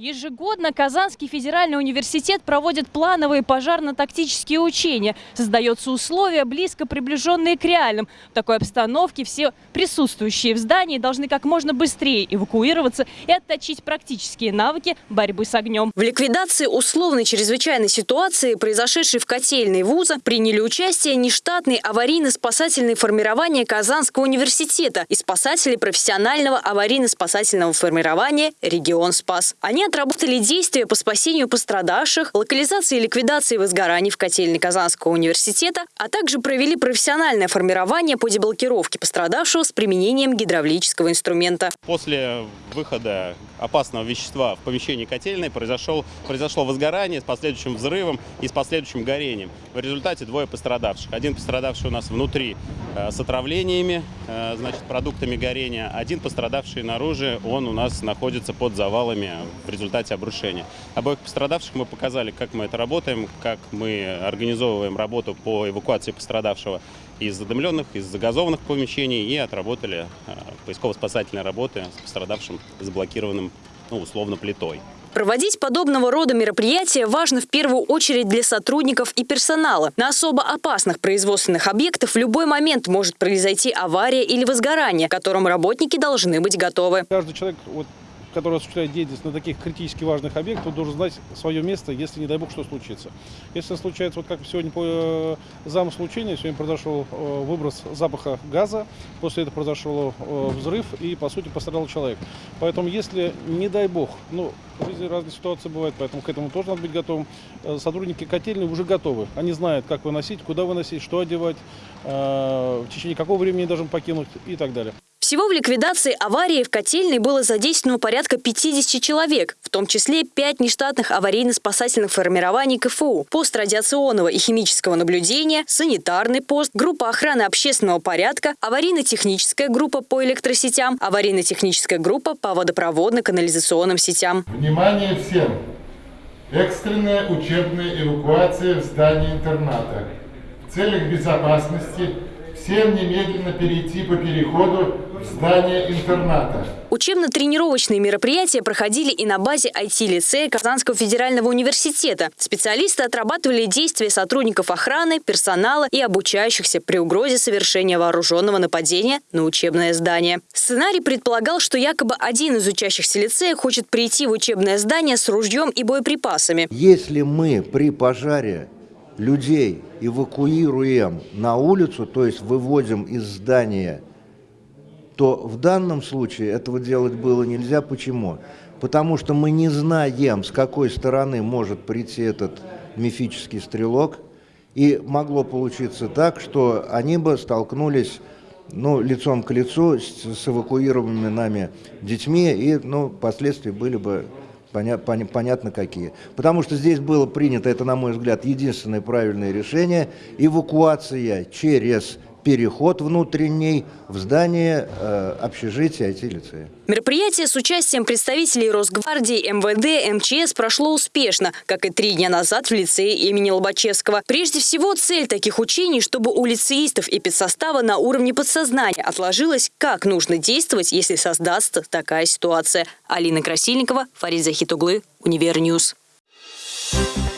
Ежегодно Казанский федеральный университет проводит плановые пожарно-тактические учения. Создаются условия, близко приближенные к реальным. В такой обстановке все присутствующие в здании должны как можно быстрее эвакуироваться и отточить практические навыки борьбы с огнем. В ликвидации условной чрезвычайной ситуации, произошедшей в котельной вуза, приняли участие нештатные аварийно-спасательные формирования Казанского университета и спасатели профессионального аварийно-спасательного формирования «Регион Спас». Они отработали действия по спасению пострадавших, локализации и ликвидации возгораний в котельной Казанского университета, а также провели профессиональное формирование по деблокировке пострадавшего с применением гидравлического инструмента. После выхода опасного вещества в помещении котельной произошел, произошло возгорание с последующим взрывом и с последующим горением. В результате двое пострадавших. Один пострадавший у нас внутри э, с отравлениями, э, значит, продуктами горения. Один пострадавший наружу, он у нас находится под завалами в результате результате обрушения. Обоих пострадавших мы показали, как мы это работаем, как мы организовываем работу по эвакуации пострадавшего из задымленных, из загазованных помещений и отработали э, поисково-спасательные работы с пострадавшим заблокированным, ну, условно, плитой. Проводить подобного рода мероприятия важно в первую очередь для сотрудников и персонала. На особо опасных производственных объектах в любой момент может произойти авария или возгорание, к которым работники должны быть готовы. Каждый человек вот, который осуществляет деятельность на таких критически важных объектах, должен знать свое место, если, не дай бог, что случится. Если случается, вот как сегодня по э, замыслу учения, сегодня произошел э, выброс запаха газа, после этого произошел э, взрыв и, по сути, пострадал человек. Поэтому, если, не дай бог, ну, в жизни разные ситуации бывают, поэтому к этому тоже надо быть готовым. Сотрудники котельной уже готовы. Они знают, как выносить, куда выносить, что одевать, в течение какого времени должен покинуть и так далее. Всего в ликвидации аварии в котельной было задействовано порядка 50 человек, в том числе 5 нештатных аварийно-спасательных формирований КФУ, пост радиационного и химического наблюдения, санитарный пост, группа охраны общественного порядка, аварийно-техническая группа по электросетям, аварийно-техническая группа по водопроводно-канализационным сетям. Внимание всем! Экстренная учебная эвакуация в здании интерната. В целях безопасности всем немедленно перейти по переходу в здание интерната. Учебно-тренировочные мероприятия проходили и на базе IT-лицея Казанского федерального университета. Специалисты отрабатывали действия сотрудников охраны, персонала и обучающихся при угрозе совершения вооруженного нападения на учебное здание. Сценарий предполагал, что якобы один из учащихся лицея хочет прийти в учебное здание с ружьем и боеприпасами. Если мы при пожаре людей эвакуируем на улицу, то есть выводим из здания, то в данном случае этого делать было нельзя. Почему? Потому что мы не знаем, с какой стороны может прийти этот мифический стрелок, и могло получиться так, что они бы столкнулись ну, лицом к лицу с, с эвакуированными нами детьми, и ну, последствия были бы Поня пон понятно какие. Потому что здесь было принято, это, на мой взгляд, единственное правильное решение, эвакуация через переход внутренний в здание э, общежития IT-лицея. Мероприятие с участием представителей Росгвардии, МВД, МЧС прошло успешно, как и три дня назад в лицее имени Лобачевского. Прежде всего, цель таких учений, чтобы у лицеистов и педсостава на уровне подсознания отложилось, как нужно действовать, если создастся такая ситуация. Алина Красильникова, Фарид Захитуглы, Универньюз. Thank you.